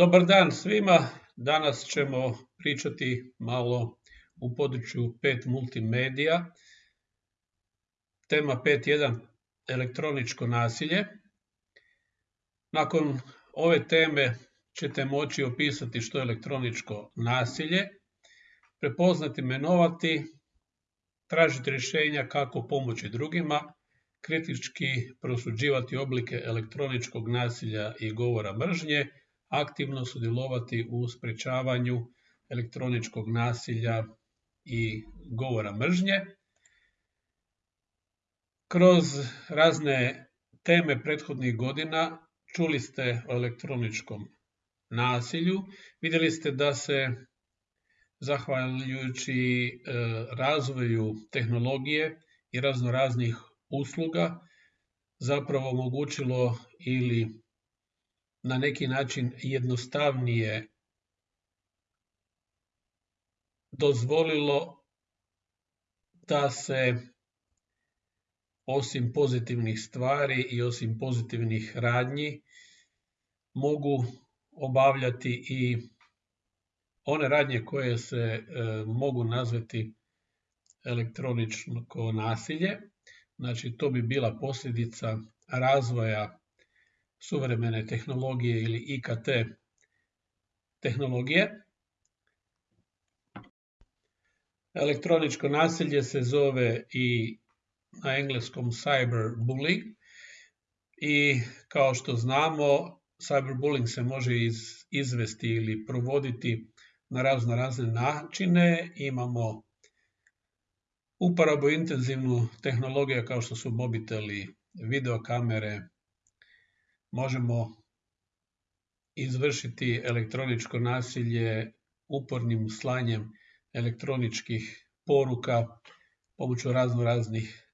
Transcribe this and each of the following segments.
Dobar dan svima. Danas ćemo pričati malo u području 5 multimedija. Tema 5.1 elektroničko nasilje. Nakon ove teme ćete moći opisati što je elektroničko nasilje, prepoznati, menovati, tražiti rješenja kako pomoći drugima, kritički prosuđivati oblike elektroničkog nasilja i govora mržnje, aktivno sudjelovati u sprečavanju elektroničkog nasilja i govora mržnje. Kroz razne teme prethodnih godina čuli ste o elektroničkom nasilju. Vidjeli ste da se zahvaljujući e, razvoju tehnologije i raznoraznih usluga zapravo omogućilo ili na neki način jednostavnije dozvolilo da se osim pozitivnih stvari i osim pozitivnih radnji mogu obavljati i one radnje koje se e, mogu nazvati elektroničko nasilje. Znači to bi bila posljedica razvoja suvremene tehnologije ili IKT tehnologije. Elektroničko nasilje se zove i na engleskom cyberbullying i kao što znamo cyberbullying se može izvesti ili provoditi na razno razne načine. Imamo uporabu intenzivnu tehnologiju kao što su mobiteli, videokamere, možemo izvršiti elektroničko nasilje upornim slanjem elektroničkih poruka pomoću razno raznih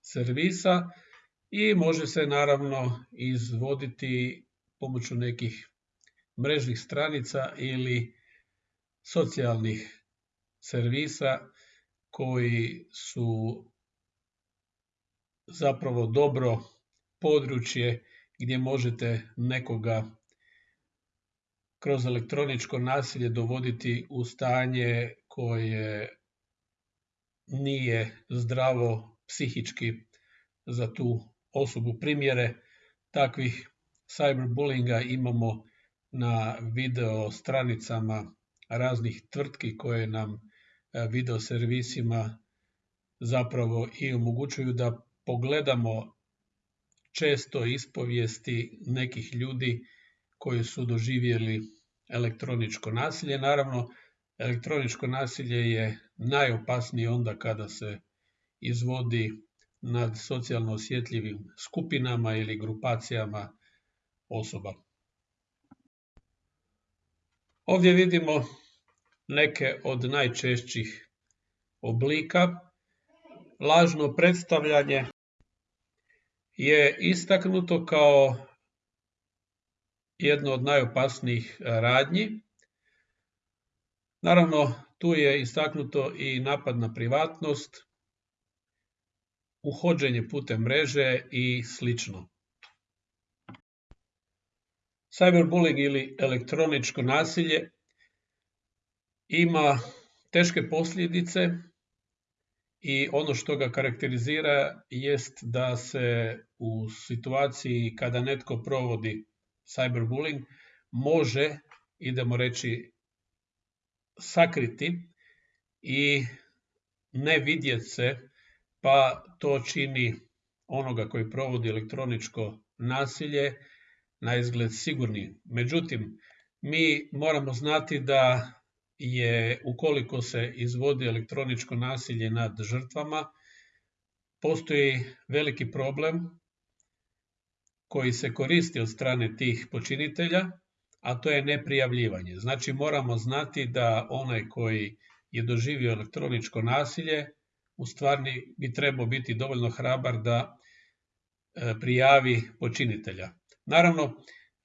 servisa i može se naravno izvoditi pomoću nekih mrežnih stranica ili socijalnih servisa koji su zapravo dobro područje gdje možete nekoga kroz elektroničko nasilje dovoditi u stanje koje nije zdravo psihički za tu osobu. Primjere takvih cyberbullinga imamo na video stranicama raznih tvrtki koje nam e, video servisima zapravo i omogućuju da pogledamo često ispovijesti nekih ljudi koji su doživjeli elektroničko nasilje. Naravno, elektroničko nasilje je najopasnije onda kada se izvodi nad socijalno osjetljivim skupinama ili grupacijama osoba. Ovdje vidimo neke od najčešćih oblika. Lažno predstavljanje je istaknuto kao jedno od najopasnijih radnji. Naravno, tu je istaknuto i napad na privatnost, uhođenje putem mreže i slično. Cyberbullying ili elektroničko nasilje ima teške posljedice i ono što ga karakterizira jest da se u situaciji kada netko provodi cyberbullying može, idemo reći, sakriti i ne vidjeti se, pa to čini onoga koji provodi elektroničko nasilje na izgled sigurni. Međutim, mi moramo znati da je ukoliko se izvodi elektroničko nasilje nad žrtvama, postoji veliki problem koji se koristi od strane tih počinitelja, a to je neprijavljivanje. Znači moramo znati da onaj koji je doživio elektroničko nasilje, u stvarni bi trebao biti dovoljno hrabar da e, prijavi počinitelja. Naravno,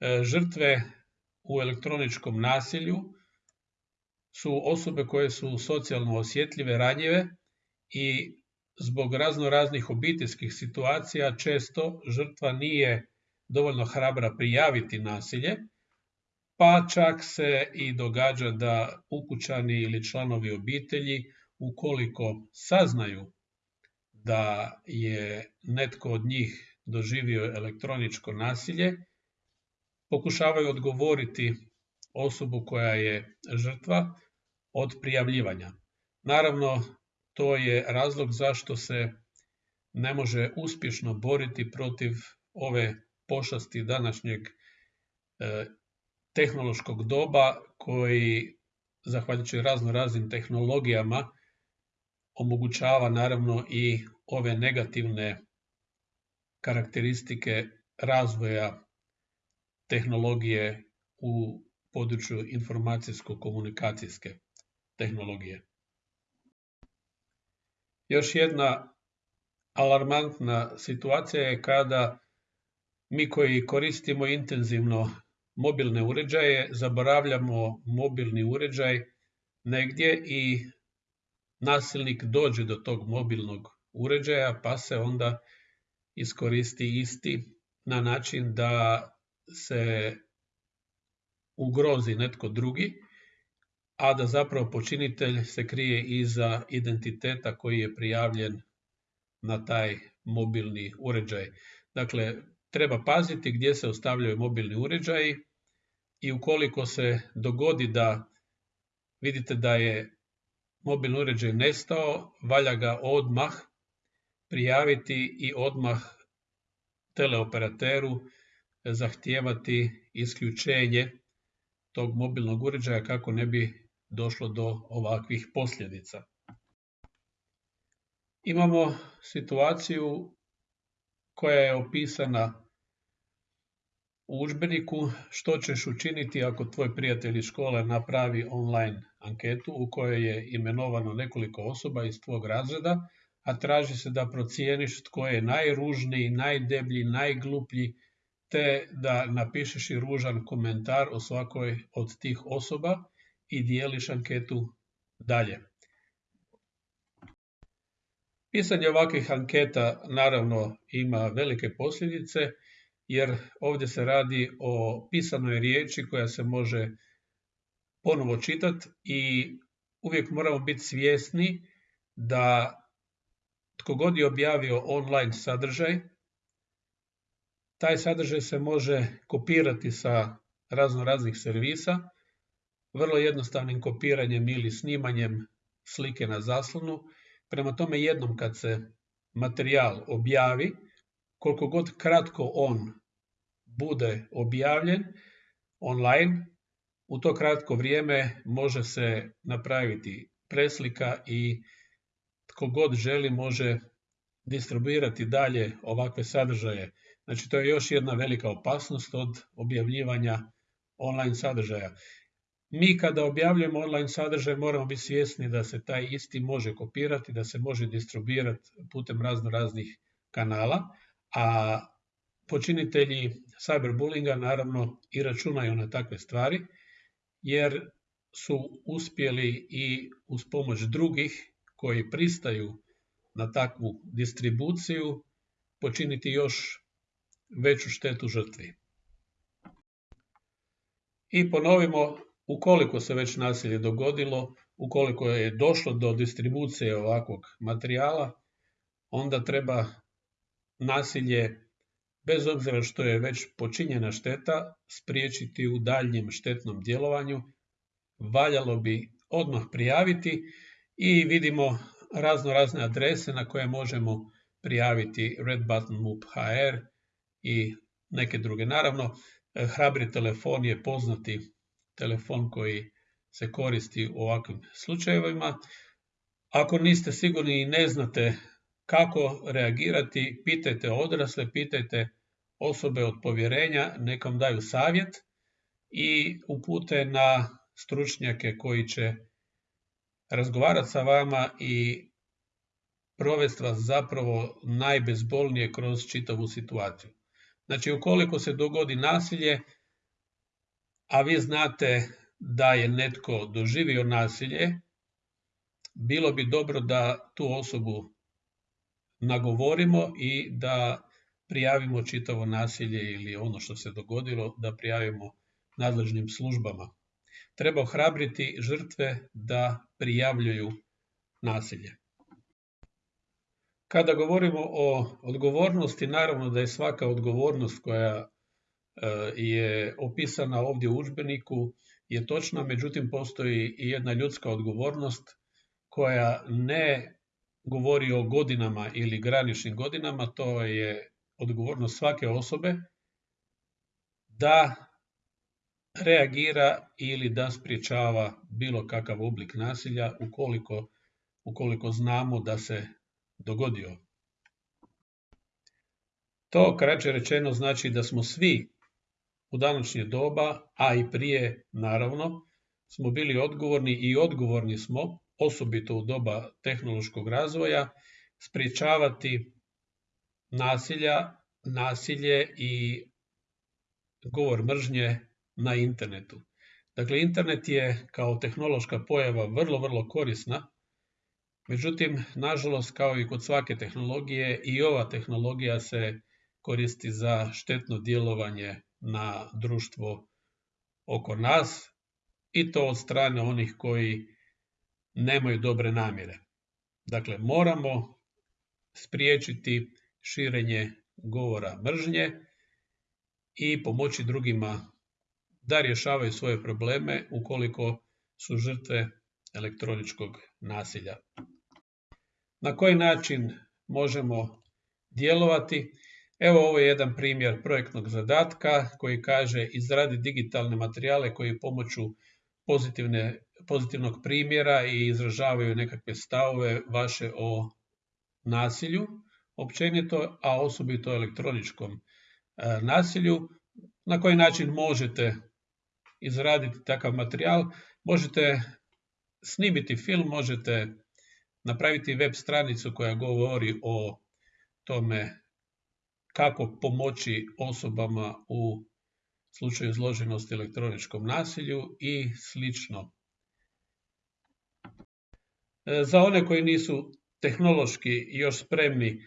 e, žrtve u elektroničkom nasilju su osobe koje su socijalno osjetljive, ranjive i zbog razno raznih obiteljskih situacija često žrtva nije dovoljno hrabra prijaviti nasilje, pa čak se i događa da ukućani ili članovi obitelji, ukoliko saznaju da je netko od njih doživio elektroničko nasilje, pokušavaju odgovoriti osobu koja je žrtva od prijavljivanja. Naravno, to je razlog zašto se ne može uspješno boriti protiv ove pošasti današnjeg e, tehnološkog doba koji, zahvaljujući razno raznim tehnologijama, omogućava naravno i ove negativne karakteristike razvoja tehnologije u području informacijsko-komunikacijske tehnologije. Još jedna alarmantna situacija je kada mi koji koristimo intenzivno mobilne uređaje, zaboravljamo mobilni uređaj negdje i nasilnik dođe do tog mobilnog uređaja pa se onda iskoristi isti na način da se ugrozi netko drugi, a da zapravo počinitelj se krije iza identiteta koji je prijavljen na taj mobilni uređaj. Dakle, treba paziti gdje se ostavljaju mobilni uređaji i ukoliko se dogodi da vidite da je mobilni uređaj nestao, valja ga odmah prijaviti i odmah teleoperateru zahtijevati isključenje tog mobilnog uređaja kako ne bi došlo do ovakvih posljedica. Imamo situaciju koja je opisana u udžbeniku što ćeš učiniti ako tvoj prijatelj iz škole napravi online anketu u kojoj je imenovano nekoliko osoba iz tvog razreda, a traži se da procijeniš tko je najružniji, najdeblji, najgluplji, te da napišeš i ružan komentar o svakoj od tih osoba i dijeliš anketu dalje. Pisanje ovakvih anketa naravno ima velike posljedice, jer ovdje se radi o pisanoj riječi koja se može ponovo čitati i uvijek moramo biti svjesni da tko god je objavio online sadržaj, taj sadržaj se može kopirati sa razno raznih servisa, vrlo jednostavnim kopiranjem ili snimanjem slike na zaslonu. Prema tome jednom kad se materijal objavi, koliko god kratko on bude objavljen online, u to kratko vrijeme može se napraviti preslika i tko god želi može distribuirati dalje ovakve sadržaje. Znači to je još jedna velika opasnost od objavljivanja online sadržaja. Mi kada objavljujemo online sadržaj moramo biti svjesni da se taj isti može kopirati, da se može distribuirati putem razno raznih kanala, a počinitelji cyberbullinga naravno i računaju na takve stvari, jer su uspjeli i uz pomoć drugih koji pristaju na takvu distribuciju počiniti još veću štetu žrtvi. I ponovimo, ukoliko se već nasilje dogodilo, ukoliko je došlo do distribucije ovakvog materijala, onda treba nasilje bez obzira što je već počinjena šteta, spriječiti u daljnjem štetnom djelovanju, valjalo bi odmah prijaviti i vidimo razno razne adrese na koje možemo prijaviti Red Button MUP HR i neke druge. Naravno, hrabri telefon je poznati telefon koji se koristi u ovakvim slučajevima. Ako niste sigurni i ne znate kako reagirati, pitajte odrasle, pitajte osobe od povjerenja, nekom daju savjet i upute na stručnjake koji će razgovarati sa vama i provesti vas zapravo najbezbolnije kroz čitavu situaciju. Znači, ukoliko se dogodi nasilje, a vi znate da je netko doživio nasilje, bilo bi dobro da tu osobu nagovorimo i da prijavimo čitavo nasilje ili ono što se dogodilo, da prijavimo nadležnim službama. Treba ohrabriti žrtve da prijavljuju nasilje. Kada govorimo o odgovornosti, naravno da je svaka odgovornost koja e, je opisana ovdje u udžbeniku je točna, međutim postoji i jedna ljudska odgovornost koja ne govori o godinama ili graničnim godinama, to je odgovornost svake osobe da reagira ili da spriječava bilo kakav oblik nasilja ukoliko, ukoliko znamo da se dogodio. To kraće rečeno znači da smo svi u današnje doba, a i prije naravno, smo bili odgovorni i odgovorni smo, osobito u doba tehnološkog razvoja, spriječavati nasilja, nasilje i govor mržnje na internetu. Dakle, internet je kao tehnološka pojava vrlo, vrlo korisna, međutim, nažalost, kao i kod svake tehnologije, i ova tehnologija se koristi za štetno djelovanje na društvo oko nas i to od strane onih koji nemaju dobre namjere. Dakle, moramo spriječiti širenje govora mržnje i pomoći drugima da rješavaju svoje probleme ukoliko su žrtve elektroničkog nasilja. Na koji način možemo djelovati? Evo ovo je jedan primjer projektnog zadatka koji kaže izradi digitalne materijale koji pomoću pozitivne, pozitivnog primjera i izražavaju nekakve stavove vaše o nasilju općenito, a osobito elektroničkom e, nasilju. Na koji način možete izraditi takav materijal? Možete snimiti film, možete napraviti web stranicu koja govori o tome kako pomoći osobama u slučaju izloženosti elektroničkom nasilju i slično. E, za one koji nisu tehnološki još spremni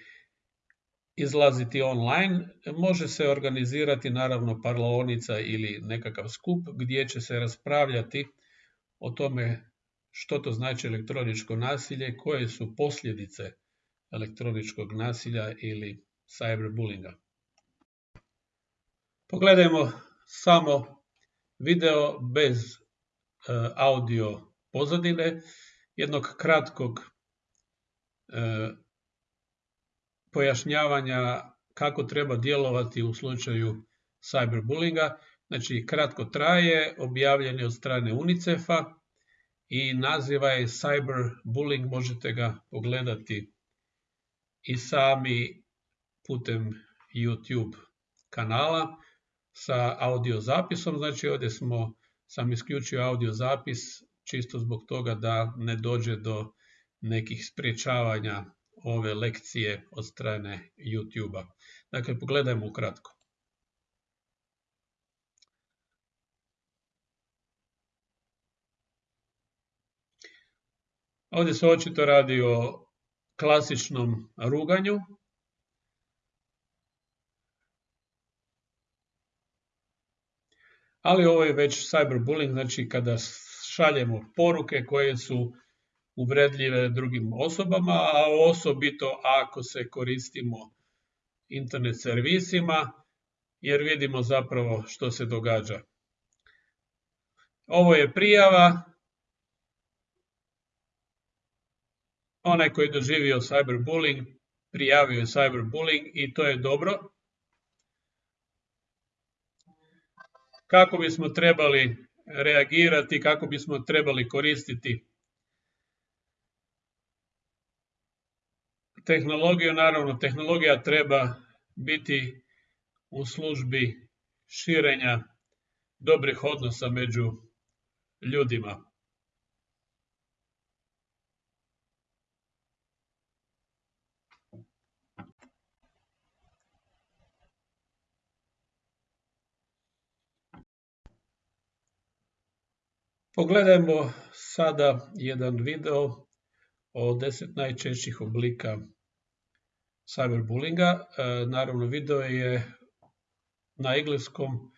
izlaziti online, može se organizirati naravno parlaonica ili nekakav skup gdje će se raspravljati o tome što to znači elektroničko nasilje, koje su posljedice elektroničkog nasilja ili cyberbullinga. Pogledajmo samo video bez e, audio pozadine, jednog kratkog e, pojašnjavanja kako treba djelovati u slučaju cyberbullinga. Znači, kratko traje, objavljen je od strane UNICEF-a i naziva je cyberbullying, možete ga pogledati i sami putem YouTube kanala sa audio zapisom. Znači ovdje smo, sam isključio audio zapis čisto zbog toga da ne dođe do nekih spriječavanja ove lekcije od strane YouTube-a. Dakle, pogledajmo ukratko. Ovdje se očito radi o klasičnom ruganju, ali ovo je već cyberbullying, znači kada šaljemo poruke koje su uvredljive drugim osobama, a osobito ako se koristimo internet servisima, jer vidimo zapravo što se događa. Ovo je prijava. Onaj koji je doživio cyberbullying, prijavio je cyberbullying i to je dobro. kako bismo trebali reagirati, kako bismo trebali koristiti tehnologiju. Naravno, tehnologija treba biti u službi širenja dobrih odnosa među ljudima. Pogledajmo sada jedan video o deset najčešćih oblika cyberbullinga. E, naravno, video je na engleskom,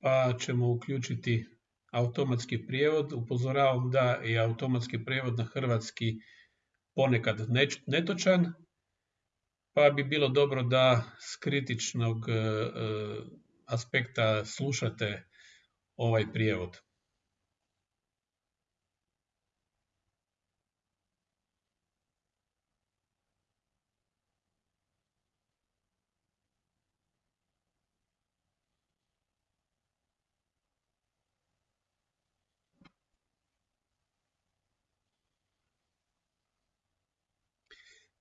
pa ćemo uključiti automatski prijevod. Upozoravam da je automatski prijevod na hrvatski ponekad netočan, pa bi bilo dobro da s kritičnog e, e, aspekta slušate ovaj prijevod.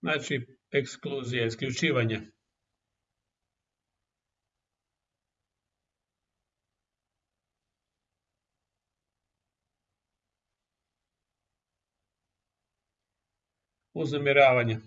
Znači, ekskluzija, isključivanje. Uznemiravanje.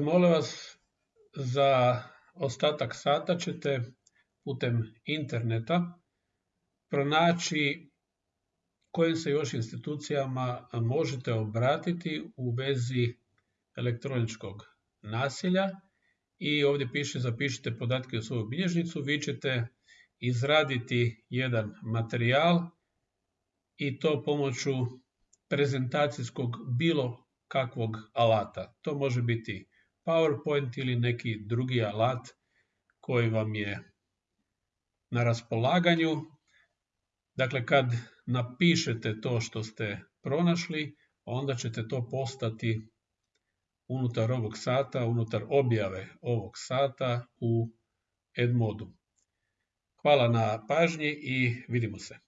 Molim vas, za ostatak sata ćete putem interneta pronaći kojim se još institucijama možete obratiti u vezi elektroničkog nasilja i ovdje piše zapišite podatke u svoju bilježnicu, vi ćete izraditi jedan materijal i to pomoću prezentacijskog bilo kakvog alata. To može biti PowerPoint ili neki drugi alat koji vam je na raspolaganju. Dakle, kad napišete to što ste pronašli, onda ćete to postati unutar ovog sata, unutar objave ovog sata u Edmodu. Hvala na pažnji i vidimo se.